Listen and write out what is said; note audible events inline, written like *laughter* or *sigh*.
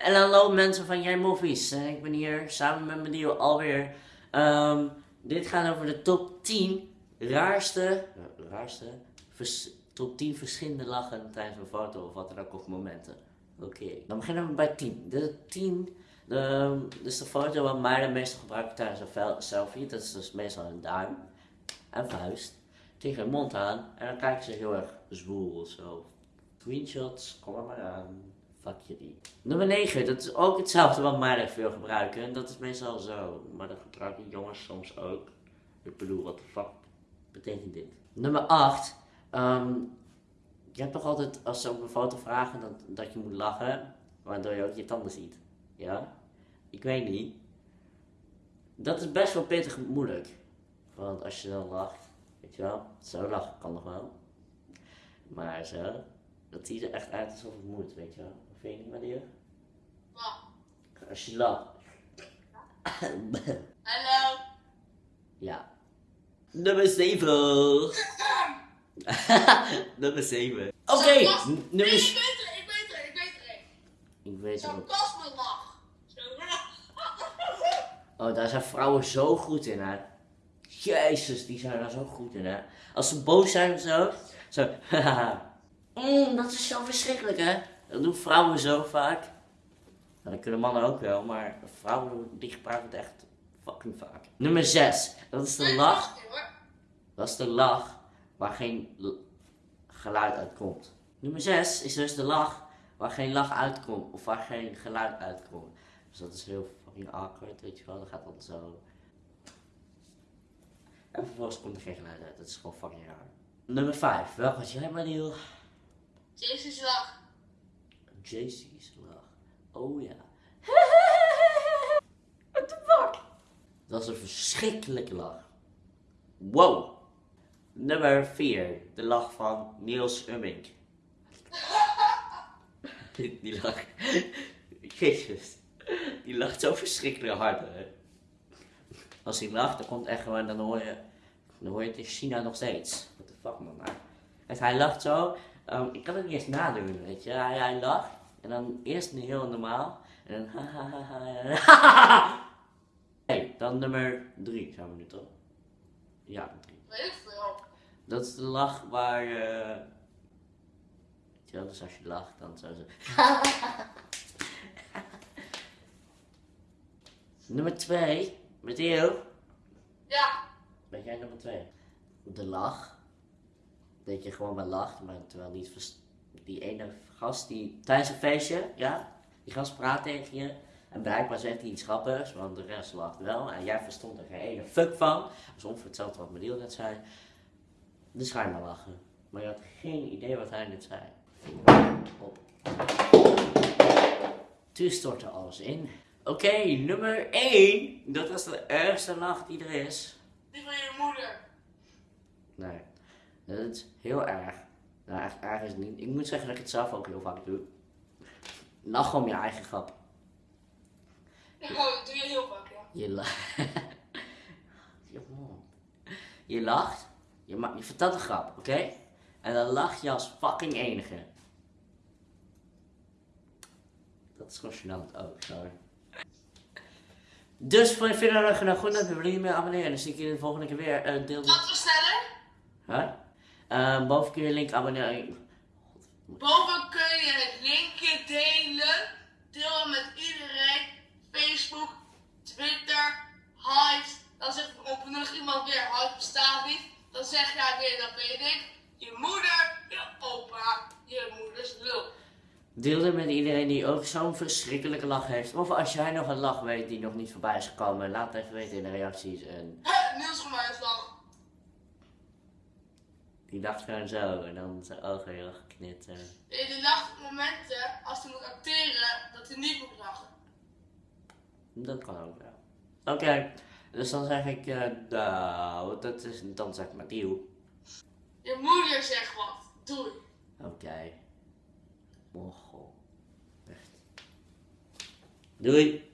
En hallo mensen van Jij Movies. Ik ben hier samen met mijn alweer. Ehm, dit gaat over de top 10 raarste, raarste, top 10 verschillende lachen tijdens een foto of wat dan ook of momenten. Oké, dan beginnen we bij 10. De 10, de, dus de foto wat mij de meeste gebruiken tijdens een selfie. Dat is dus meestal een duim en vuist tegen hun mond aan. En dan kijken ze heel erg zwoel of zo. Screenshots, kom maar aan. Fuck jullie. Nummer 9, dat is ook hetzelfde wat meiden veel gebruiken. En dat is meestal zo. Maar dat gebruiken jongens soms ook. Ik bedoel, wat de fuck betekent dit? Nummer 8. ehm, je hebt toch altijd, als ze op een foto vragen, dat, dat je moet lachen. Waardoor je ook je tanden ziet. Ja? Ik weet niet. Dat is best wel pittig moeilijk. Want als je dan lacht, weet je wel, zo lachen kan nog wel. Maar zo, dat ziet er echt uit alsof het moet, weet je wel. Vind je niet? Wat? Als je lacht. *laughs* Hallo. ja. Nummer 7. *laughs* nummer 7. Oké, Nee, nummer... ik s- weet er, ik weet er, ik weet een. Ik weet het. *laughs* Oh, daar zijn vrouwen zo goed in, hè. Jezus, die zijn daar zo goed in, hè. Als ze boos zijn of zo. Zo, haha. Mm, dat is zo verschrikkelijk, hè. Dat doen vrouwen zo vaak. Nou, dat kunnen mannen ook wel, maar vrouwen die gebruiken het echt fucking vaak. Nummer 6. Dat is de lach. Dat is de lach waar geen geluid uitkomt. Nummer 6 is dus de lach waar geen lach uitkomt of waar geen geluid uitkomt. Dus dat is heel fucking awkward, weet je wel. Dat gaat dan zo. En vervolgens komt er geen geluid uit. Dat is gewoon fucking raar. Nummer 5. Welke had jij, Mariel? Jezus lach. JC's lach. Oh ja. *laughs* What the fuck? Dat is een verschrikkelijke lach. Wow. Nummer 4. De lach van Niels Ummink. *laughs* Die lach. *laughs* Jezus. Die lacht zo verschrikkelijk hard. Hè? Als hij lacht, dan komt echt gewoon, dan hoor je, dan hoor je het in China nog steeds. What the fuck man. En hij lacht zo. Ehm, ik kan het niet eens nadoen, weet je. Hij, hij lacht. En dan eerst heel normaal. En dan ha. Hey, dan nummer 3 zijn we nu toch? Ja, 3. Weet ik veel. Dat is de lach waar. eh weet je wel, dus als je lacht, dan zo zo. *laughs* nummer 2. Matteo. Ja. Ben jij nummer 2? De lach. Dat je gewoon maar lacht, maar terwijl niet die ene gast die tijdens een feestje, ja, die gast praat tegen je. En blijkbaar zegt hij iets grappigs, want de rest lacht wel. En jij verstond er geen ene fuck van. Dat is ongeveer hetzelfde wat Mediel net zei. Dus ga je maar lachen. Maar je had geen idee wat hij net zei. Op. Toen stortte alles in. Oké, nummer 1. Dat was de ergste lach die er is. Die van je moeder. Nee, dat is heel erg. Nou, echt erg is het niet. Ik moet zeggen dat ik het zelf ook heel vaak doe. Lach om je eigen grap. Oh, dat doe je heel vaak, ja. Je lacht. *laughs* je lacht. Je, ma- je vertelt een grap, oké? En dan lach je als fucking enige. Dat is gewoon gênant ook, sorry. Dus voor je dat nou goed, dan wil je meer abonneren. En dan zie ik je de volgende keer weer. Eh, deel Wat we sneller? Huh? Eh, boven kun je link abonneren. Boven kun je het linkje delen. Deel hem met iedereen. Facebook, Twitter, Hives. Dan zegt nog iemand weer, Hives bestaat niet. Dan zeg jij weer, dat weet ik. Je moeder, je opa, je moeders lul. Deel het met iedereen die ook zo'n verschrikkelijke lach heeft. Of als jij nog een lach weet die nog niet voorbij is gekomen, laat het even weten in de reacties. En Hè, Niels Gemijnslag. Die dacht gewoon zo en dan zijn ogen heel erg knitteren. Je die lacht op momenten, als hij moet acteren, dat hij niet moet lachen. Dat kan ook wel. Oké, dus dan zeg ik, eh nou, dat is, dan zeg ik maar deal. Je moeder zegt wat. Doei. Oké. Mochel. Echt. Doei.